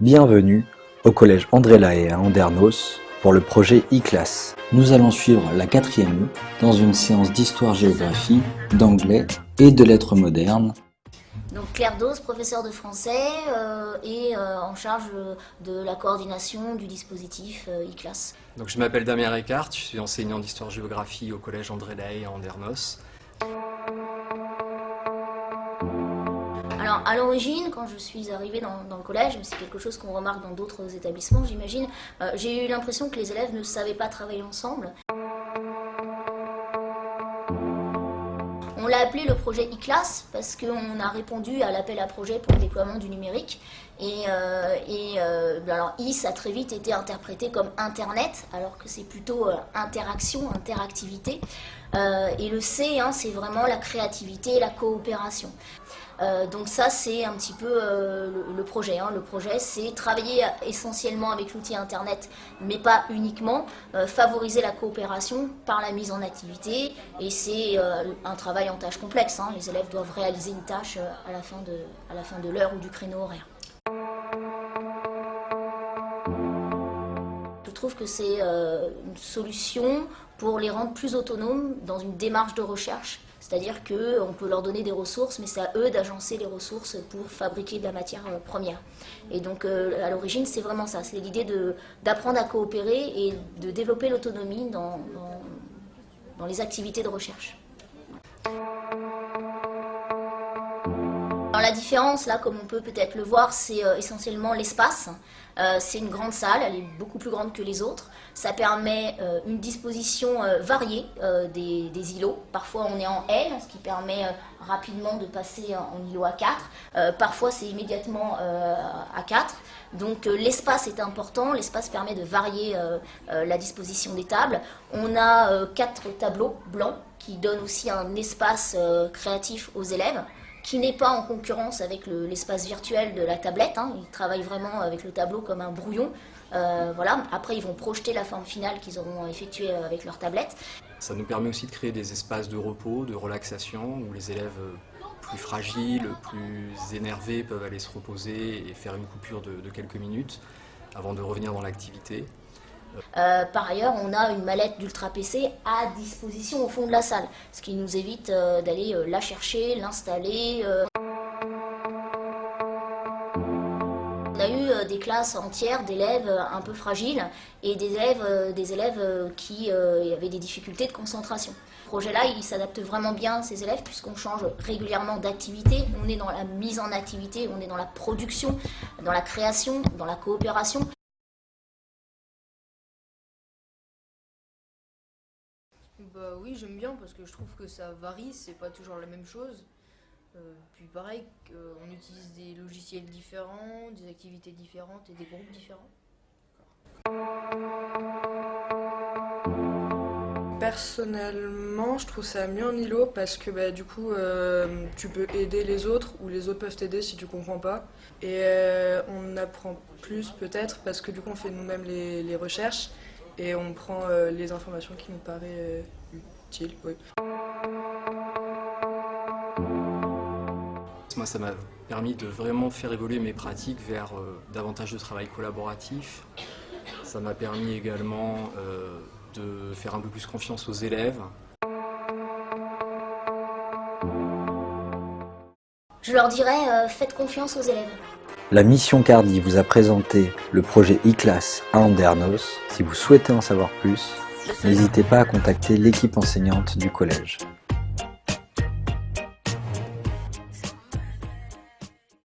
Bienvenue au collège André Lahaye à Andernos pour le projet e-class. Nous allons suivre la quatrième dans une séance d'histoire-géographie, d'anglais et de lettres modernes. Donc Claire Dose, professeure de français euh, et euh, en charge de la coordination du dispositif euh, e-class. Donc je m'appelle Damien Ricard, je suis enseignant d'histoire-géographie au collège André Lahaye à Andernos. Alors, à l'origine, quand je suis arrivée dans, le collège, mais c'est quelque chose qu'on remarque dans d'autres établissements, j'imagine, euh, j'ai eu l'impression que les élèves ne savaient pas travailler ensemble. On l'a appelé le projet e-class parce qu'on a répondu à l'appel à projet pour le déploiement du numérique. Et, euh, euh, alors i, ça a très vite été interprété comme Internet, alors que c'est plutôt interaction, interactivité. et le C, hein, c'est vraiment la créativité et la coopération. Euh, donc ça, c'est un petit peu euh, le, projet. Hein. Le projet, c'est travailler essentiellement avec l'outil Internet, mais pas uniquement, euh, favoriser la coopération par la mise en activité. Et c'est un travail en tâche complexe. Hein. Les élèves doivent réaliser une tâche à la fin de l'heure ou du créneau horaire. Trouve que c'est une solution pour les rendre plus autonomes dans une démarche de recherche c'est-à-dire qu'on peut leur donner des ressources, mais c'est à eux d'agencer les ressources pour fabriquer de la matière euh, première. Et donc, euh, à l'origine, c'est vraiment ça. C'est l'idée d'apprendre à coopérer et de développer l'autonomie dans, dans les activités de recherche. La différence, là, comme on peut peut-être le voir, c'est euh, essentiellement l'espace. Euh, c'est une grande salle, elle est beaucoup plus grande que les autres. Ça permet euh, une disposition variée des, îlots. Parfois on est en L, ce qui permet rapidement de passer en, îlot à 4. parfois c'est immédiatement à 4. Donc l'espace est important, l'espace permet de varier la disposition des tables. On a quatre tableaux blancs qui donnent aussi un espace créatif aux élèves qui n'est pas en concurrence avec l'espace virtuel de la tablette. Hein. Ils travaillent vraiment avec le tableau comme un brouillon. Euh, voilà. Après, ils vont projeter la forme finale qu'ils auront effectuée avec leur tablette. Ça nous permet aussi de créer des espaces de repos, de relaxation, où les élèves plus fragiles, plus énervés peuvent aller se reposer et faire une coupure de quelques minutes avant de revenir dans l'activité. Euh, par ailleurs, on a une mallette d'Ultra PC à disposition au fond de la salle, ce qui nous évite euh, d'aller euh, la chercher, l'installer. On a eu des classes entières d'élèves un peu fragiles et des élèves, qui avaient des difficultés de concentration. Ce projet-là, il s'adapte vraiment bien à ces élèves puisqu'on change régulièrement d'activité. On est dans la mise en activité, on est dans la production, dans la création, dans la coopération. Bah oui, j'aime bien parce que je trouve que ça varie, c'est pas toujours la même chose. Euh, puis pareil, on utilise des logiciels différents, des activités différentes et des groupes différents. Personnellement, je trouve ça mieux en îlot parce que bah, du coup, euh, tu peux aider les autres ou les autres peuvent t'aider si tu comprends pas. Et euh, on apprend plus peut-être parce que du coup, on fait nous-mêmes les recherches et on prend euh, les informations qui nous paraissent euh, utiles. Moi, ça m'a permis de vraiment faire évoluer mes pratiques vers euh, davantage de travail collaboratif. Ça m'a permis également de faire un peu plus confiance aux élèves. Je leur dirais, faites confiance aux élèves. La mission Cardi vous a présenté le projet e-class à Andernos. Si vous souhaitez en savoir plus, n'hésitez pas à contacter l'équipe enseignante du collège.